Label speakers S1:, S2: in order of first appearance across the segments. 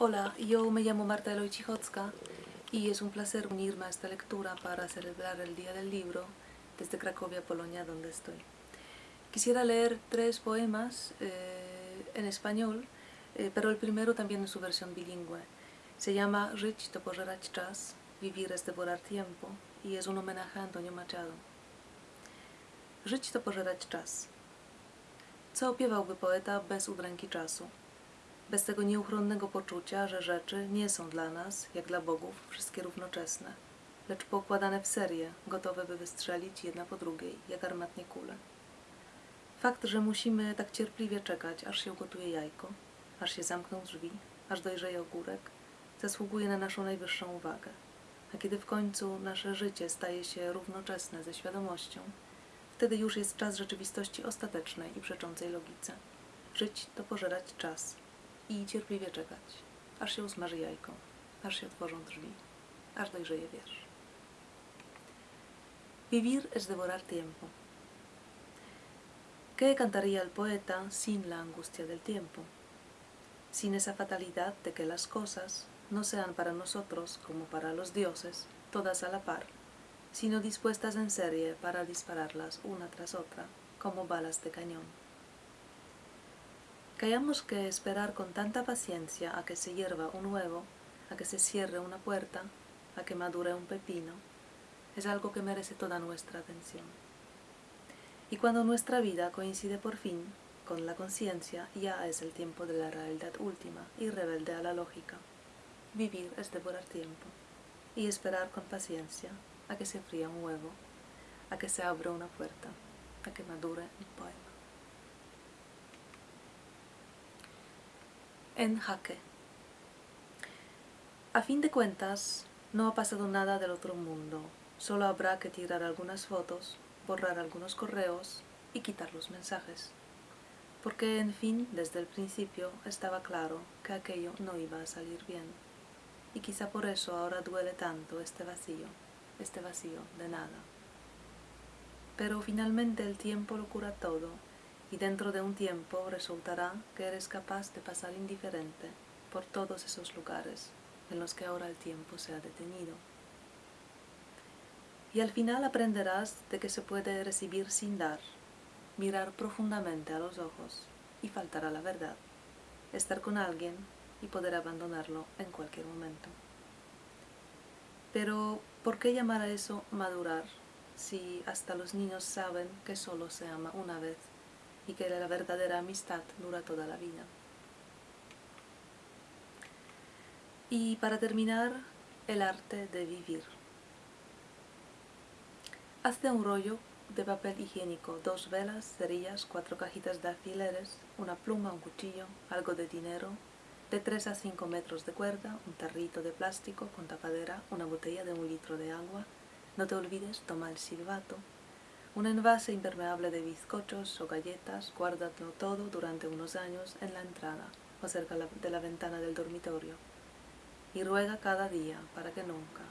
S1: Hola, yo me llamo Marta Eloy Chichocka y es un placer unirme a esta lectura para celebrar el Día del Libro desde Cracovia, Polonia, donde estoy. Quisiera leer tres poemas eh, en español, eh, pero el primero también en su versión bilingüe. Se llama Żyć to pożerać czas, Vivir es devorar tiempo y es un homenaje a Antonio Machado. Żyć to pożerać czas. Co opiewałby poeta bez udręki czasu? Bez tego nieuchronnego poczucia, że rzeczy nie są dla nas, jak dla bogów, wszystkie równoczesne, lecz poukładane w serię, gotowe by wystrzelić jedna po drugiej, jak armatnie kule. Fakt, że musimy tak cierpliwie czekać, aż się ugotuje jajko, aż się zamkną drzwi, aż dojrzeje ogórek, zasługuje na naszą najwyższą uwagę. A kiedy w końcu nasze życie staje się równoczesne ze świadomością, wtedy już jest czas rzeczywistości ostatecznej i przeczącej logice. Żyć to pożerać czas, i cierpliwie czekać, aż się usmaży jajko, aż się otworzą drzwi. Vivir es devorar tiempo. ¿Qué cantaría el poeta sin la angustia del tiempo? Sin esa fatalidad de que las cosas no sean para nosotros como para los dioses, todas a la par, sino dispuestas en serie para dispararlas una tras otra, como balas de cañón que que esperar con tanta paciencia a que se hierva un huevo, a que se cierre una puerta, a que madure un pepino, es algo que merece toda nuestra atención. Y cuando nuestra vida coincide por fin con la conciencia, ya es el tiempo de la realidad última y rebelde a la lógica. Vivir es devorar tiempo y esperar con paciencia a que se fría un huevo, a que se abra una puerta, a que madure un poema. En jaque. A fin de cuentas, no ha pasado nada del otro mundo. Solo habrá que tirar algunas fotos, borrar algunos correos y quitar los mensajes. Porque, en fin, desde el principio estaba claro que aquello no iba a salir bien. Y quizá por eso ahora duele tanto este vacío, este vacío de nada. Pero finalmente el tiempo lo cura todo y dentro de un tiempo resultará que eres capaz de pasar indiferente por todos esos lugares en los que ahora el tiempo se ha detenido. Y al final aprenderás de que se puede recibir sin dar, mirar profundamente a los ojos y faltar a la verdad, estar con alguien y poder abandonarlo en cualquier momento. Pero, ¿por qué llamar a eso madurar si hasta los niños saben que solo se ama una vez y que la verdadera amistad dura toda la vida. Y para terminar, el arte de vivir. Hazte un rollo de papel higiénico, dos velas, cerillas, cuatro cajitas de alfileres, una pluma, un cuchillo, algo de dinero, de 3 a 5 metros de cuerda, un tarrito de plástico con tapadera, una botella de un litro de agua. No te olvides, toma el silbato, un envase impermeable de bizcochos o galletas, guárdalo todo durante unos años en la entrada o cerca de la ventana del dormitorio. Y ruega cada día para que nunca,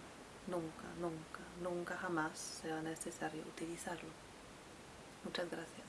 S1: nunca, nunca, nunca jamás sea necesario utilizarlo. Muchas gracias.